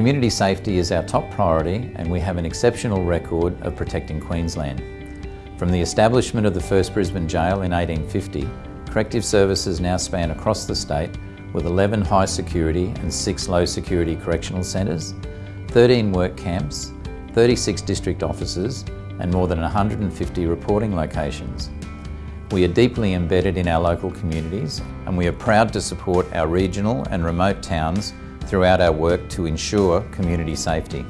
Community safety is our top priority and we have an exceptional record of protecting Queensland. From the establishment of the first Brisbane jail in 1850, corrective services now span across the state with 11 high security and 6 low security correctional centres, 13 work camps, 36 district offices and more than 150 reporting locations. We are deeply embedded in our local communities and we are proud to support our regional and remote towns throughout our work to ensure community safety.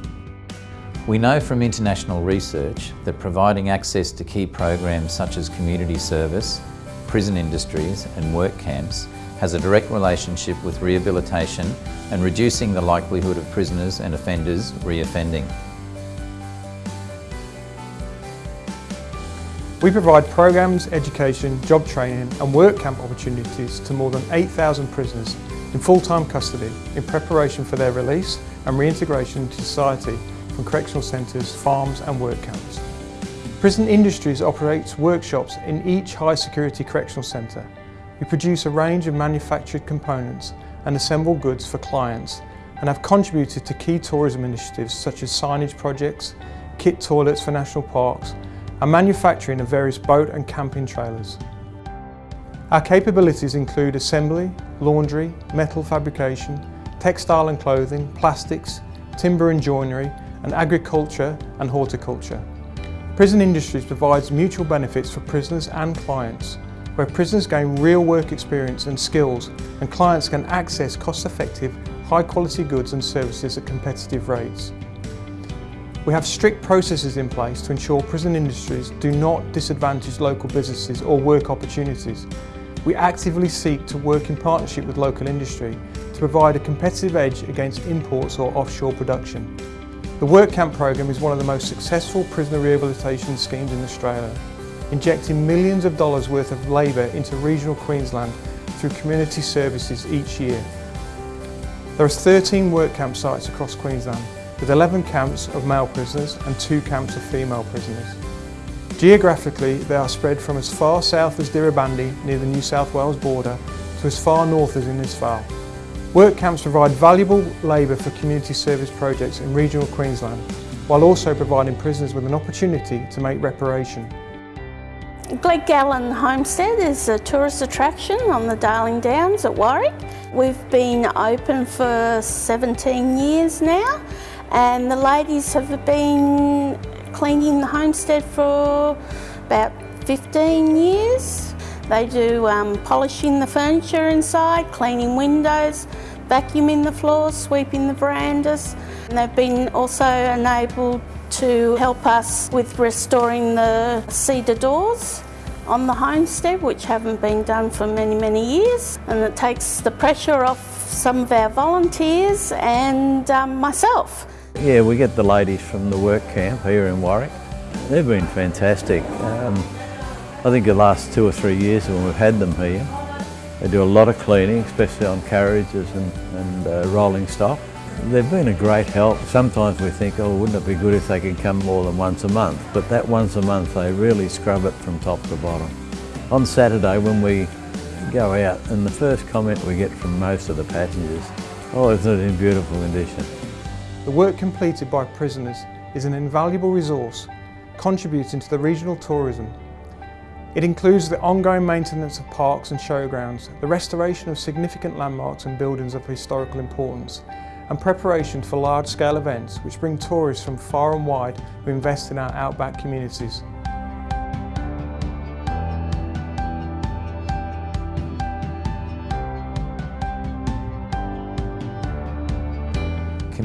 We know from international research that providing access to key programs such as community service, prison industries and work camps has a direct relationship with rehabilitation and reducing the likelihood of prisoners and offenders re-offending. We provide programs, education, job training and work camp opportunities to more than 8,000 prisoners in full-time custody in preparation for their release and reintegration into society from correctional centres, farms and work camps. Prison Industries operates workshops in each high security correctional centre. We produce a range of manufactured components and assemble goods for clients and have contributed to key tourism initiatives such as signage projects, kit toilets for national parks and manufacturing of various boat and camping trailers. Our capabilities include assembly, laundry, metal fabrication, textile and clothing, plastics, timber and joinery, and agriculture and horticulture. Prison Industries provides mutual benefits for prisoners and clients, where prisoners gain real work experience and skills and clients can access cost-effective, high-quality goods and services at competitive rates. We have strict processes in place to ensure prison industries do not disadvantage local businesses or work opportunities. We actively seek to work in partnership with local industry to provide a competitive edge against imports or offshore production. The Work Camp programme is one of the most successful prisoner rehabilitation schemes in Australia, injecting millions of dollars worth of labour into regional Queensland through community services each year. There are 13 work camp sites across Queensland with 11 camps of male prisoners and 2 camps of female prisoners. Geographically, they are spread from as far south as Dirrabandi near the New South Wales border to as far north as Innisfail. Work camps provide valuable labour for community service projects in regional Queensland, while also providing prisoners with an opportunity to make reparation. Glengallan Homestead is a tourist attraction on the Darling Downs at Warwick. We've been open for 17 years now and the ladies have been cleaning the homestead for about 15 years. They do um, polishing the furniture inside, cleaning windows, vacuuming the floors, sweeping the verandas. And they've been also enabled to help us with restoring the cedar doors on the homestead, which haven't been done for many, many years. And it takes the pressure off some of our volunteers and um, myself. Yeah, we get the ladies from the work camp here in Warwick. They've been fantastic. Um, I think the last two or three years when we've had them here, they do a lot of cleaning, especially on carriages and, and uh, rolling stock. They've been a great help. Sometimes we think, oh, wouldn't it be good if they could come more than once a month? But that once a month, they really scrub it from top to bottom. On Saturday, when we go out, and the first comment we get from most of the passengers, oh, isn't it in beautiful condition? The work completed by prisoners is an invaluable resource contributing to the regional tourism. It includes the ongoing maintenance of parks and showgrounds, the restoration of significant landmarks and buildings of historical importance, and preparation for large-scale events which bring tourists from far and wide who invest in our outback communities.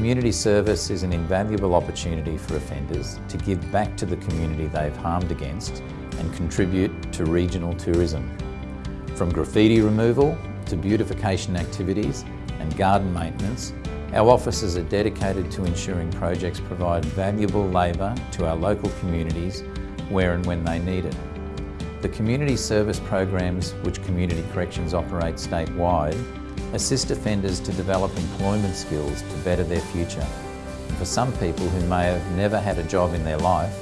Community service is an invaluable opportunity for offenders to give back to the community they've harmed against and contribute to regional tourism. From graffiti removal to beautification activities and garden maintenance, our officers are dedicated to ensuring projects provide valuable labour to our local communities where and when they need it. The community service programs which Community Corrections operate statewide assist offenders to develop employment skills to better their future. And for some people who may have never had a job in their life,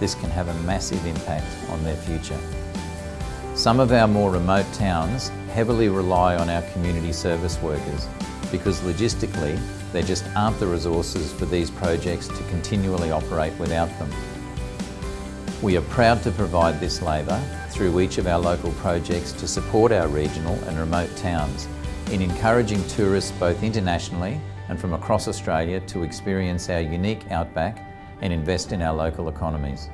this can have a massive impact on their future. Some of our more remote towns heavily rely on our community service workers because logistically There just aren't the resources for these projects to continually operate without them. We are proud to provide this labour through each of our local projects to support our regional and remote towns in encouraging tourists both internationally and from across Australia to experience our unique outback and invest in our local economies.